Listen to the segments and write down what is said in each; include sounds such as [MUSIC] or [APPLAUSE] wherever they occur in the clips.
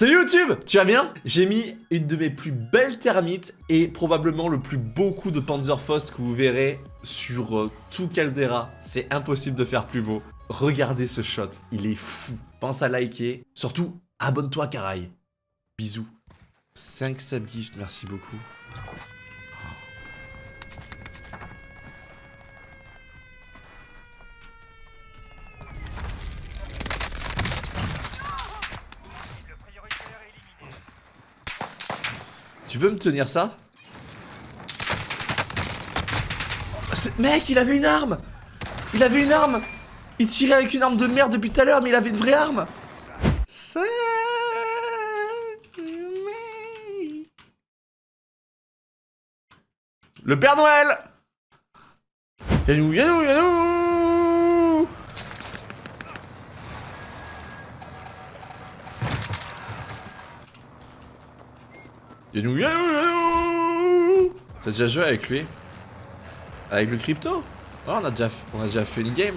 Salut YouTube Tu vas bien? J'ai mis une de mes plus belles termites et probablement le plus beau coup de Panzerfaust que vous verrez sur euh, tout Caldera. C'est impossible de faire plus beau. Regardez ce shot, il est fou. Pense à liker. Surtout, abonne-toi Caraï. Bisous. 5 subgifts, merci beaucoup. Tu peux me tenir ça? Mec, il avait une arme! Il avait une arme! Il tirait avec une arme de merde depuis tout à l'heure, mais il avait une vraie arme! Le Père Noël! Yanou, yanou, yanou T'as déjà joué avec lui? Avec le crypto? Oh, on, a déjà, on a déjà fait une game.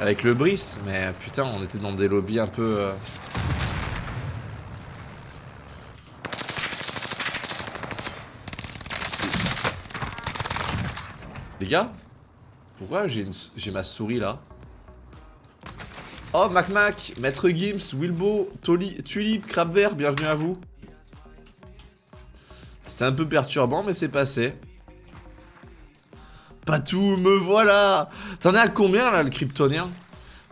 Avec le Brice, mais putain, on était dans des lobbies un peu... Euh... Les gars Pourquoi j'ai ma souris là? Oh, Mac Mac, Maître Gims, Wilbo, Tulip, Crab Vert, bienvenue à vous. C'était un peu perturbant, mais c'est passé. Patou, me voilà T'en es à combien là, le kryptonien?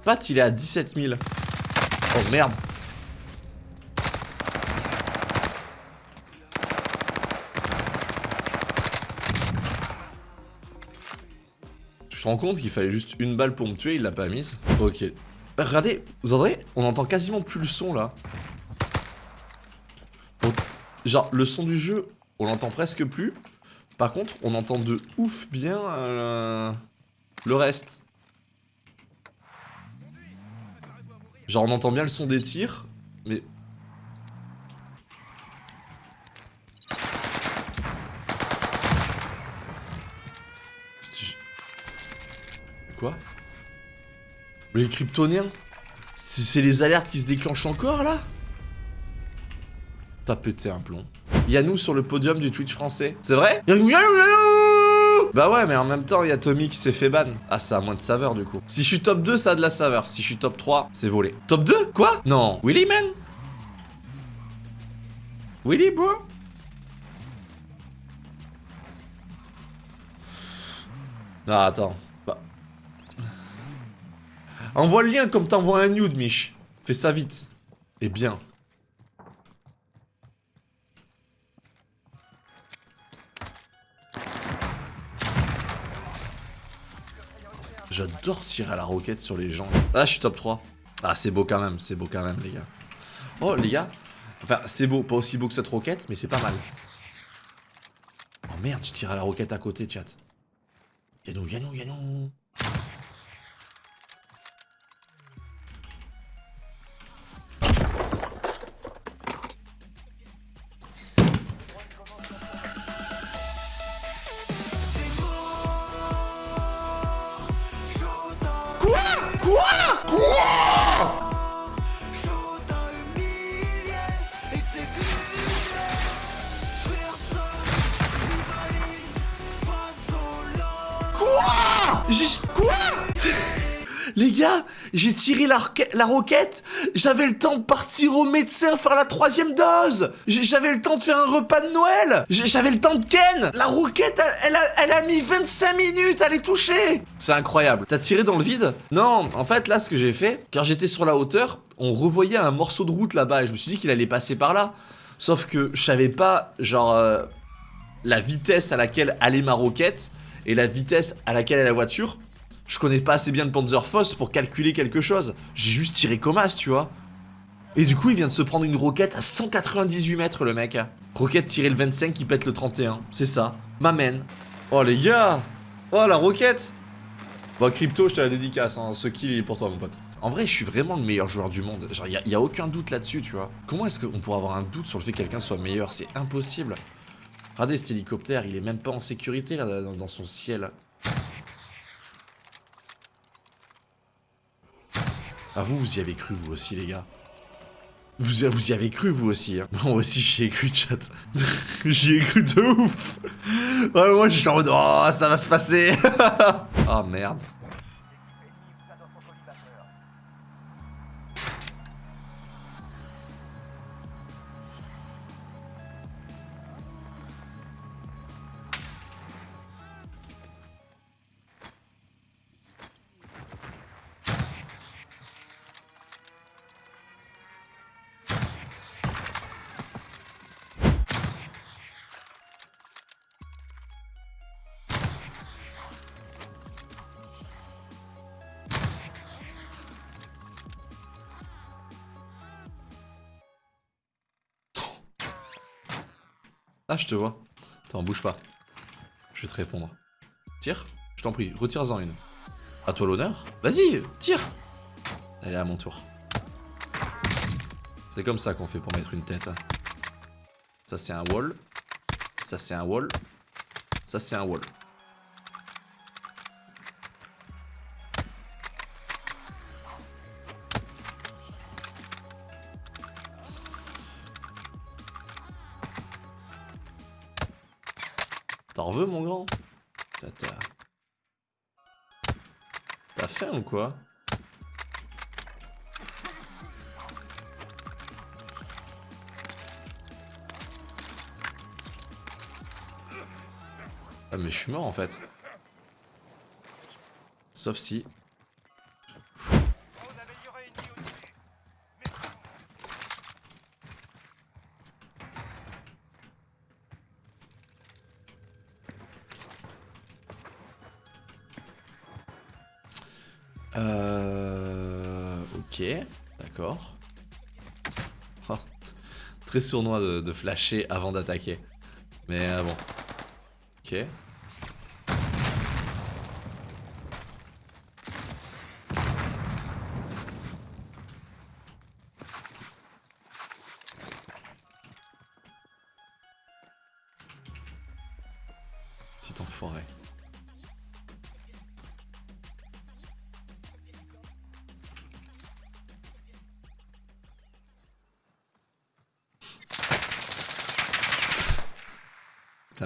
Pat, il est à 17 000. Oh merde Je me rends compte qu'il fallait juste une balle pour me tuer, il l'a pas mise? Ok. Regardez, vous entendez? On entend quasiment plus le son là. genre, le son du jeu, on l'entend presque plus. Par contre, on entend de ouf bien euh, le reste. Genre, on entend bien le son des tirs, mais Quoi? Les kryptoniens C'est les alertes qui se déclenchent encore là? T'as pété un plomb. Nous sur le podium du Twitch français. C'est vrai Bah ouais, mais en même temps, il y a Tommy qui s'est fait ban. Ah, ça a moins de saveur du coup. Si je suis top 2, ça a de la saveur. Si je suis top 3, c'est volé. Top 2 Quoi Non. Willy, man Willy, bro Ah, attends. Envoie le lien comme t'envoies un nude, Mich. Fais ça vite. Et bien. J'adore tirer à la roquette sur les gens. Ah, je suis top 3. Ah, c'est beau quand même, c'est beau quand même, les gars. Oh, les gars. Enfin, c'est beau, pas aussi beau que cette roquette, mais c'est pas mal. Oh merde, je tire à la roquette à côté, chat. Yanou, yanou, yanou. Quoi Les gars, j'ai tiré la, la roquette, j'avais le temps de partir au médecin faire la troisième dose J'avais le temps de faire un repas de Noël J'avais le temps de ken La roquette, elle, a, elle a mis 25 minutes à les toucher C'est incroyable. T'as tiré dans le vide? Non, en fait, là, ce que j'ai fait, quand j'étais sur la hauteur, on revoyait un morceau de route là-bas et je me suis dit qu'il allait passer par là. Sauf que je savais pas, genre, euh, la vitesse à laquelle allait ma roquette et la vitesse à laquelle est la voiture, je connais pas assez bien le Panzerfaust pour calculer quelque chose. J'ai juste tiré comme tu vois. Et du coup, il vient de se prendre une roquette à 198 mètres, le mec. Roquette tirée le 25 qui pète le 31. C'est ça. M'amène. Oh, les gars Oh, la roquette Bon, Crypto, je te la dédicace. Hein. Ce kill, il est pour toi, mon pote. En vrai, je suis vraiment le meilleur joueur du monde. Genre, il n'y a, aucun doute là-dessus, tu vois. Comment est-ce qu'on pourrait avoir un doute sur le fait que quelqu'un soit meilleur? C'est impossible. Regardez cet hélicoptère, il est même pas en sécurité là dans son ciel. Ah vous, vous y avez cru vous aussi les gars Vous, vous y avez cru, vous aussi. Hein. Moi aussi, j'y ai cru, chat. [LAUGHS] j'y ai cru de ouf. Moi, je suis en mode, oh, ça va se passer. oh, [LAUGHS] merde. Ah, je te vois. Attends, bouge pas. Je vais te répondre. Tire Je t'en prie, retire-en une. À toi l'honneur Vas-y, tire Allez, à mon tour. C'est comme ça qu'on fait pour mettre une tête. Hein. Ça, c'est un wall. Ça, c'est un wall. Ça, c'est un wall. Veux, mon grand? T'as faim ou quoi? Ah mais je suis mort en fait. Sauf si Euh... Ok, d'accord. Oh, très sournois de, flasher avant d'attaquer. Mais euh, bon. Ok. Petit enfoiré.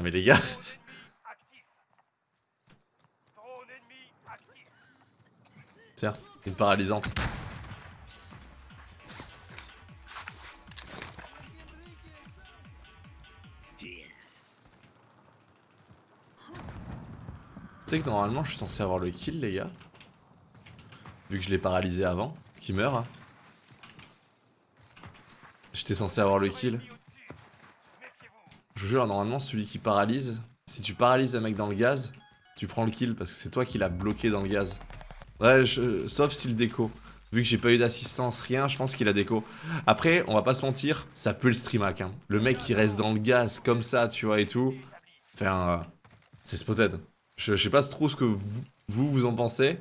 Mais les gars. Tiens, une paralysante. Tu sais que normalement je suis censé avoir le kill les gars Vu que je l'ai paralysé avant, qui meurt hein. J'étais censé avoir le kill je jure, normalement, celui qui paralyse, si tu paralyses un mec dans le gaz, tu prends le kill parce que c'est toi qui l'as bloqué dans le gaz. Ouais, sauf s'il déco. Vu que j'ai pas eu d'assistance, rien, je pense qu'il a déco. Après, on va pas se mentir, ça peut le streamac. Hein. Le mec qui reste dans le gaz comme ça, tu vois, et tout. Enfin, euh, c'est spotted. Je, sais pas trop ce que vous, vous, en pensez.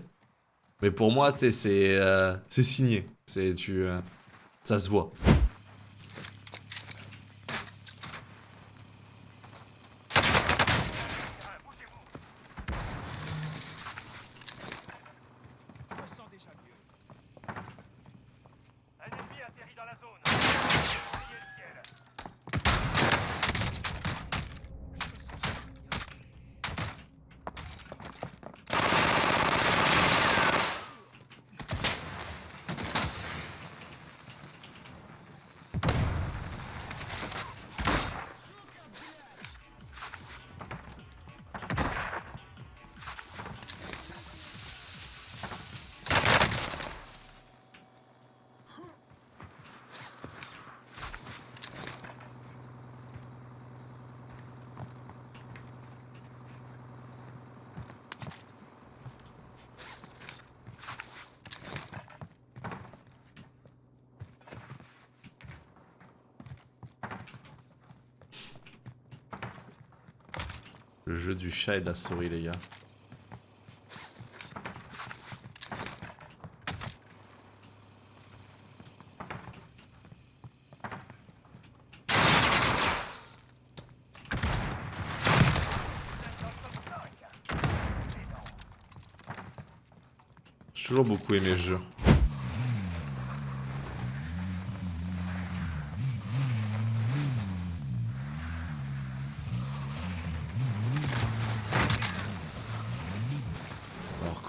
Mais pour moi, c'est euh, signé. Tu, euh, ça se voit. Le jeu du chat et de la souris, les gars. J'ai toujours beaucoup aimé ce jeu.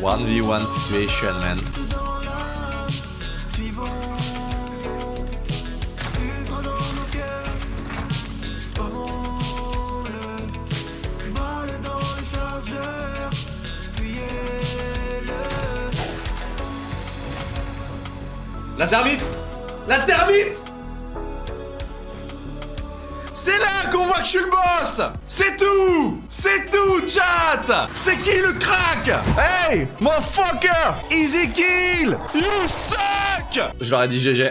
1v1 situation, man. La termite La termite c'est là qu'on voit que je suis le boss. C'est tout. C'est tout, chat. C'est qui le crack? Hey Motherfucker. Easy kill. You suck. Je leur ai dit GG.